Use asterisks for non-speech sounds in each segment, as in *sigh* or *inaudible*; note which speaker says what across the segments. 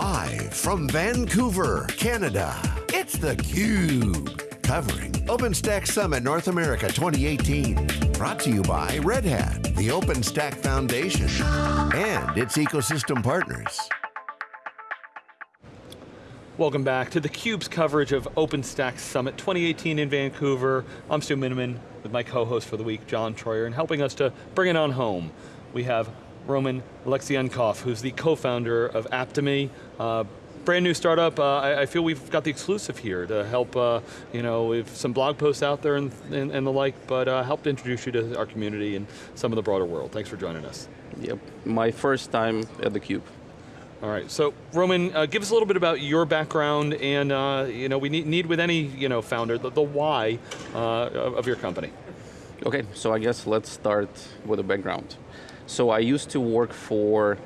Speaker 1: Live from Vancouver, Canada, it's theCUBE. Covering OpenStack Summit North America 2018. Brought to you by Red Hat, the OpenStack Foundation, and its ecosystem partners.
Speaker 2: Welcome back to theCUBE's coverage of OpenStack Summit 2018 in Vancouver. I'm Stu Miniman with my co-host for the week, John Troyer, and helping us to bring it on home. We have Roman Alekseenkov, who's the co-founder of Aptomi, uh, brand new startup. Uh, I, I, feel we've got the exclusive here to help, uh, you know, with some blog posts out there and, and, and the like, but uh, help to introduce you to our community and some of the broader world. Thanks for joining us.
Speaker 3: Yep, my first time at theCUBE.
Speaker 2: All right, so Roman, uh, give us a little bit about your background and uh, you know, we need, need with any you know, founder, the, the why uh, of your company.
Speaker 3: Okay, so I guess let's start with a background. So I used to work for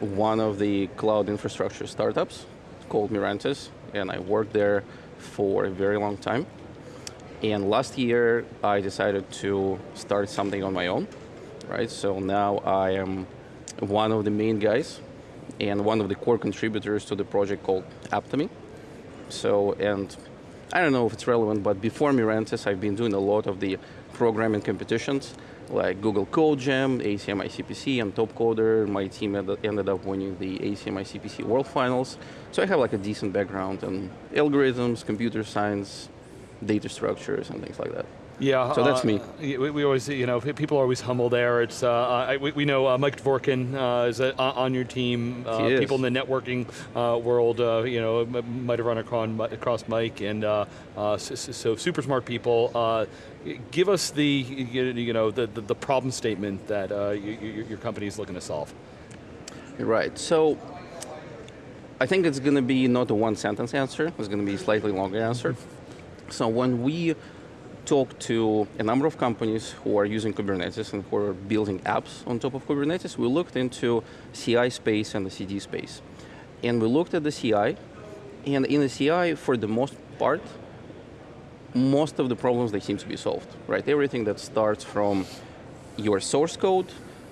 Speaker 3: one of the cloud infrastructure startups called Mirantis, and I worked there for a very long time. And last year, I decided to start something on my own, right? So now I am one of the main guys and one of the core contributors to the project called Aptomi. So, and I don't know if it's relevant, but before Mirantis, I've been doing a lot of the programming competitions, like Google Code Jam, ACM ICPC, and TopCoder. My team ended up winning the ACM ICPC World Finals. So I have like a decent background in algorithms, computer science, data structures, and things like that.
Speaker 2: Yeah,
Speaker 3: so that's
Speaker 2: uh,
Speaker 3: me.
Speaker 2: We, we, always, you know, people are always humble there. It's uh, I, we, we, know uh, Mike Dvorkin uh, is uh, on your team. Uh, people in the networking world, you know, might have run across Mike, and so, so, super smart people. give us the, you know, the, the, the problem statement that you, your company is looking to solve.
Speaker 3: Right. So. I think it's going to be not a one sentence answer, it's going to be a slightly longer answer. So when we talked to a number of companies who are using Kubernetes and who are building apps on top of Kubernetes. We looked into CI space and the CD space. And we looked at the CI, and in the CI, for the most part, most of the problems, they seem to be solved, right? Everything that starts from your source code,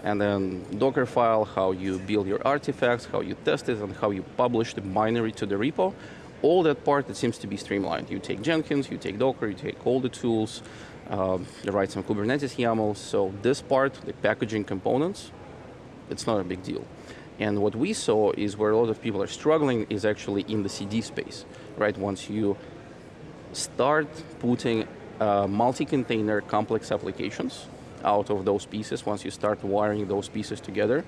Speaker 3: and then Docker file, how you build your artifacts, how you test it, and how you publish the binary to the repo, all that part, that seems to be streamlined. You take Jenkins, you take Docker, you take all the tools, um, you write some Kubernetes YAML. So this part, the packaging components, it's not a big deal. And what we saw is where a lot of people are struggling is actually in the CD space, right? Once you start putting uh, multi-container complex applications out of those pieces, once you start wiring those pieces together,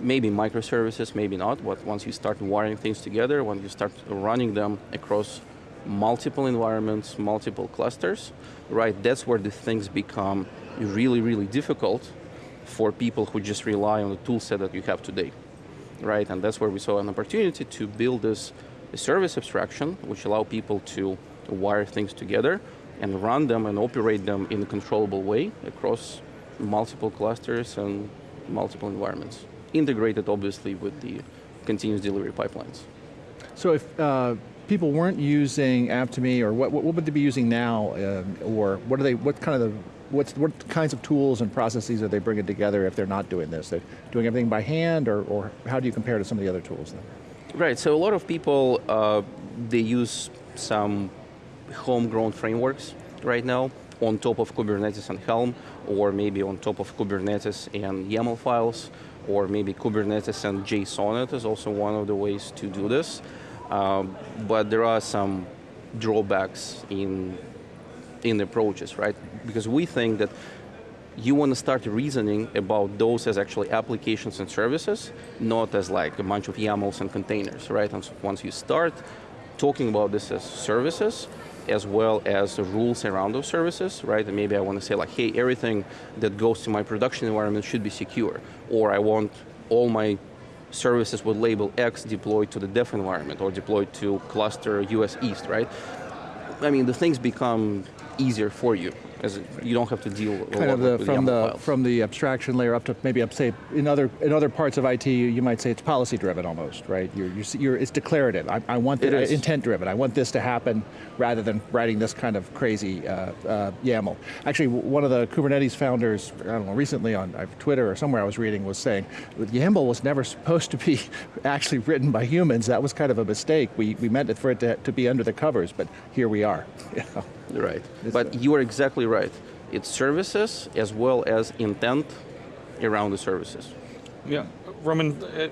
Speaker 3: maybe microservices, maybe not, but once you start wiring things together, when you start running them across multiple environments, multiple clusters, right, that's where the things become really, really difficult for people who just rely on the tool set that you have today, right? And that's where we saw an opportunity to build this service abstraction, which allow people to wire things together and run them and operate them in a controllable way across multiple clusters and multiple environments integrated obviously with the continuous delivery pipelines.
Speaker 4: So if uh, people weren't using Aptomi, or what, what would they be using now, uh, or what are they, what kind of the, what's, what kinds of tools and processes are they bringing together if they're not doing this? They're doing everything by hand, or, or how do you compare to some of the other tools then?
Speaker 3: Right, so a lot of people, uh, they use some homegrown frameworks right now on top of Kubernetes and Helm, or maybe on top of Kubernetes and YAML files or maybe Kubernetes and JSON is also one of the ways to do this. Um, but there are some drawbacks in, in the approaches, right? Because we think that you want to start reasoning about those as actually applications and services, not as like a bunch of YAMLs and containers, right? And so once you start talking about this as services, as well as the rules around those services, right? And maybe I want to say like, hey, everything that goes to my production environment should be secure. Or I want all my services with label X deployed to the dev environment or deployed to cluster US East, right? I mean, the things become easier for you as you don't have to deal
Speaker 4: kind of the,
Speaker 3: with
Speaker 4: from the
Speaker 3: files.
Speaker 4: from the abstraction layer up to maybe up say in other in other parts of IT you might say it's policy driven almost right? You're, you're, you're it's declarative. I, I want
Speaker 3: It
Speaker 4: the, intent driven I want this to happen rather than writing this kind of crazy uh, uh, YAML. Actually one of the Kubernetes founders I don't know recently on Twitter or somewhere I was reading was saying YAML was never supposed to be *laughs* actually written by humans. That was kind of a mistake. We, we meant it for it to, to be under the covers but here we are *laughs* you.
Speaker 3: Right.
Speaker 4: It's,
Speaker 3: But you are exactly right. It's services as well as intent around the services.
Speaker 2: Yeah, Roman, uh,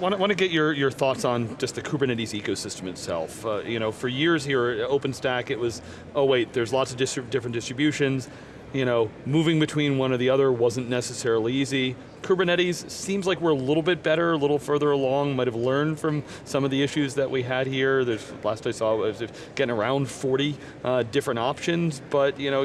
Speaker 2: want, want to get your, your thoughts on just the Kubernetes ecosystem itself. Uh, you know, for years here at OpenStack, it was, oh wait, there's lots of distri- different distributions. You know, moving between one or the other wasn't necessarily easy. Kubernetes seems like we're a little bit better, a little further along. Might have learned from some of the issues that we had here. There's last I saw was getting around 40 uh, different options. But you know,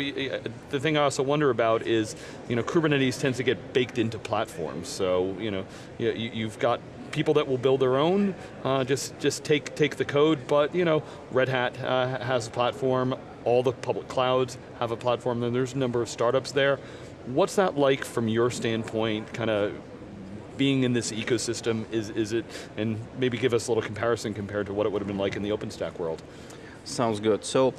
Speaker 2: the thing I also wonder about is, you know, Kubernetes tends to get baked into platforms. So you know, you, you- you've got people that will build their own, uh, just just take take the code. But you know, Red Hat uh, has a platform. All the public clouds have a platform. And there's a number of startups there. What's that like from your standpoint? Kind of being in this ecosystem. Is is it? And maybe give us a little comparison compared to what it would have been like in the OpenStack world.
Speaker 3: Sounds good. So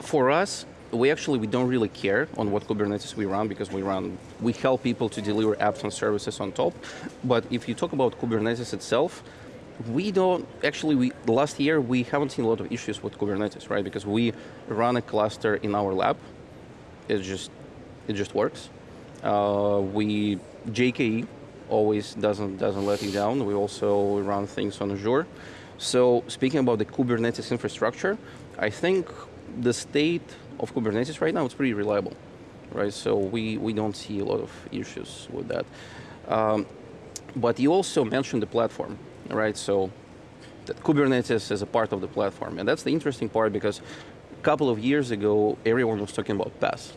Speaker 3: for us, we actually we don't really care on what Kubernetes we run because we run we help people to deliver apps and services on top. But if you talk about Kubernetes itself, we don't actually we last year we haven't seen a lot of issues with Kubernetes, right? Because we run a cluster in our lab. It just it just works. Uh, we GKE always doesn't doesn't let you down. We also run things on Azure. So speaking about the Kubernetes infrastructure, I think the state of Kubernetes right now is pretty reliable, right? So we, we don't see a lot of issues with that. Um, but you also mentioned the platform, right? So that Kubernetes is a part of the platform, and that's the interesting part because a couple of years ago, everyone was talking about PaaS,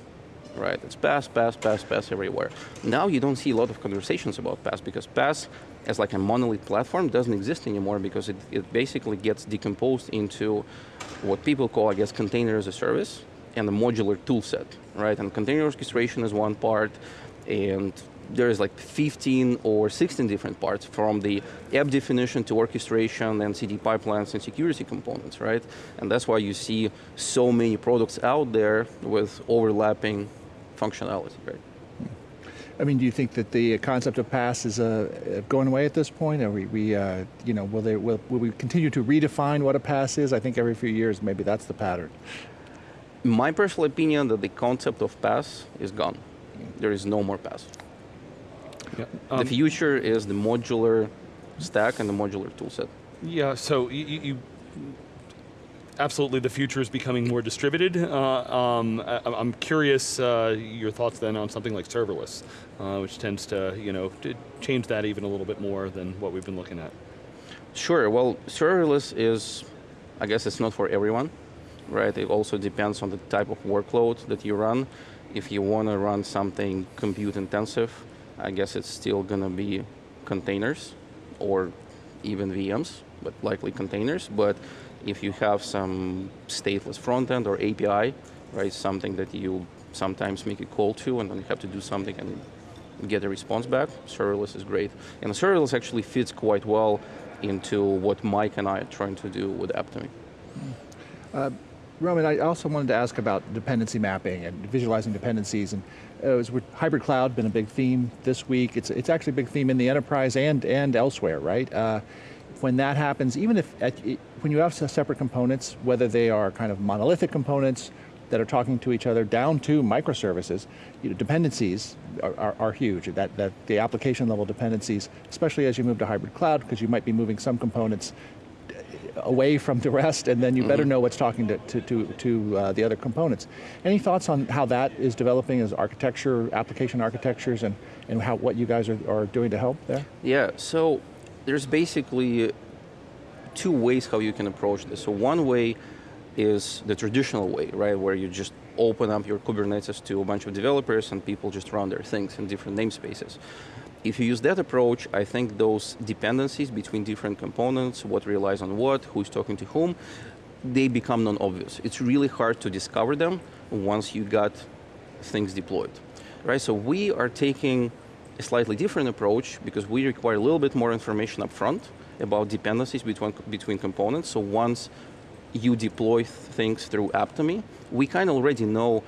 Speaker 3: right? It's PaaS, PaaS, PaaS, PaaS everywhere. Now you don't see a lot of conversations about PaaS because PaaS as like a monolith platform doesn't exist anymore because it, it basically gets decomposed into what people call, I guess, container as a service and a modular tool set, right? And container orchestration is one part, and there's like 15 or 16 different parts from the app definition to orchestration and CD pipelines and security components, right? And that's why you see so many products out there with overlapping functionality, right?
Speaker 4: I mean, do you think that the concept of PaaS is uh, going away at this point? Are we, we uh, you know, will, they, will, will we continue to redefine what a PaaS is? I think every few years, maybe that's the pattern.
Speaker 3: My personal opinion that the concept of PaaS is gone. There is no more PaaS.
Speaker 2: Yeah.
Speaker 3: the future is the modular stack and the modular toolset.
Speaker 2: Yeah, so you, you, you absolutely the future is becoming more distributed. Uh, um, I, I'm curious uh, your thoughts then on something like serverless, uh, which tends to you know to change that even a little bit more than what we've been looking at.
Speaker 3: Sure. Well, serverless is, I guess, it's not for everyone, right? It also depends on the type of workload that you run. If you want to run something compute intensive, I guess it's still going to be containers or even VMs, but likely containers. But if you have some stateless front end or API, right, something that you sometimes make a call to and then you have to do something and get a response back, serverless is great. And serverless actually fits quite well into what Mike and I are trying to do with Aptomi. Hmm.
Speaker 4: Uh, Roman, I also wanted to ask about dependency mapping and visualizing dependencies. And uh, hybrid cloud been a big theme this week. It's, it's actually a big theme in the enterprise and, and elsewhere, right? Uh, when that happens, even if at, when you have separate components, whether they are kind of monolithic components that are talking to each other down to microservices, you know, dependencies are, are, are huge. That, that the application level dependencies, especially as you move to hybrid cloud, because you might be moving some components away from the rest, and then you better know what's talking to, to, to, to uh, the other components. Any thoughts on how that is developing as architecture, application architectures, and, and how, what you guys are, are doing to help there?
Speaker 3: Yeah, so there's basically two ways how you can approach this. So one way is the traditional way, right, where you just open up your Kubernetes to a bunch of developers and people just run their things in different namespaces. If you use that approach, I think those dependencies between different components, what relies on what, who's talking to whom, they become non-obvious. It's really hard to discover them once you got things deployed, right? So we are taking a slightly different approach because we require a little bit more information up front about dependencies between, between components. So once you deploy things through Aptomi, we kind of already know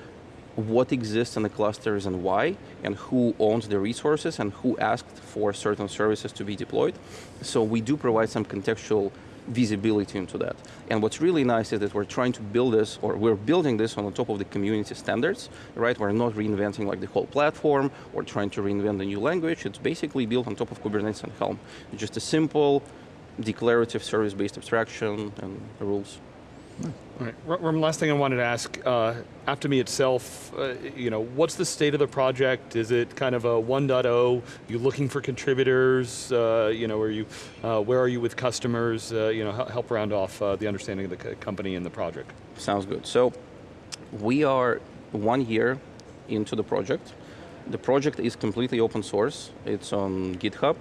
Speaker 3: what exists in the clusters and why, and who owns the resources and who asked for certain services to be deployed. So we do provide some contextual visibility into that. And what's really nice is that we're trying to build this, or we're building this on the top of the community standards, right? We're not reinventing like the whole platform or trying to reinvent a new language. It's basically built on top of Kubernetes and Helm. Just a simple declarative service-based abstraction and rules.
Speaker 2: All right, Roman, last thing I wanted to ask, uh, Aptomi itself, uh, you know, what's the state of the project? Is it kind of a 1.0? You looking for contributors? Uh, you know, are you, uh, where are you with customers? Uh, you know, help round off uh, the understanding of the company and the project.
Speaker 3: Sounds good. So, we are one year into the project. The project is completely open source. It's on GitHub.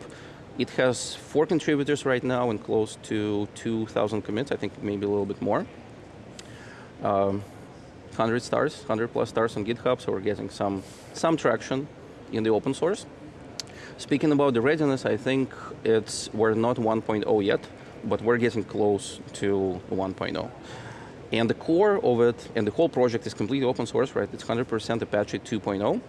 Speaker 3: It has four contributors right now and close to 2,000 commits, I think maybe a little bit more um, 100 stars, 100 plus stars on GitHub, so we're getting some, some traction in the open source. Speaking about the readiness, I think it's we're not 1.0 yet, but we're getting close to 1.0. And the core of it, and the whole project is completely open source, right? It's 100% Apache 2.0.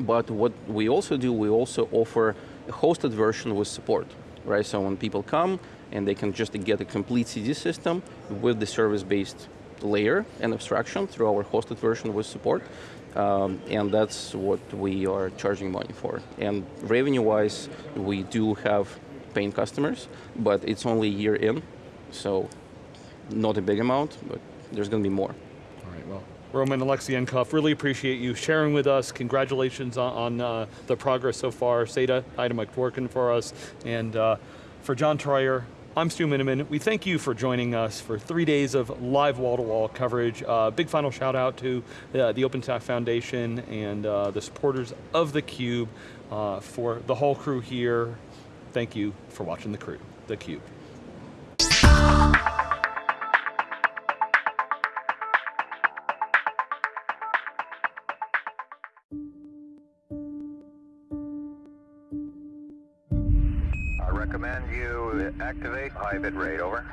Speaker 3: But what we also do, we also offer a hosted version with support, right? So when people come and they can just get a complete CD system with the service-based layer and abstraction through our hosted version with support. Um, and that's what we are charging money for. And revenue-wise, we do have paying customers, but it's only a year in, so not a big amount, but there's going to be more.
Speaker 2: All right, well, Roman Alekseenkov, really appreciate you sharing with us. Congratulations on, on uh, the progress so far. Seda, Mike working for us. And uh, for John Troyer, I'm Stu Miniman. We thank you for joining us for three days of live wall-to-wall -wall coverage. Uh, big final shout out to uh, the OpenStack Foundation and uh, the supporters of theCUBE uh, for the whole crew here. Thank you for watching the crew, theCUBE.
Speaker 5: Bit rate, over.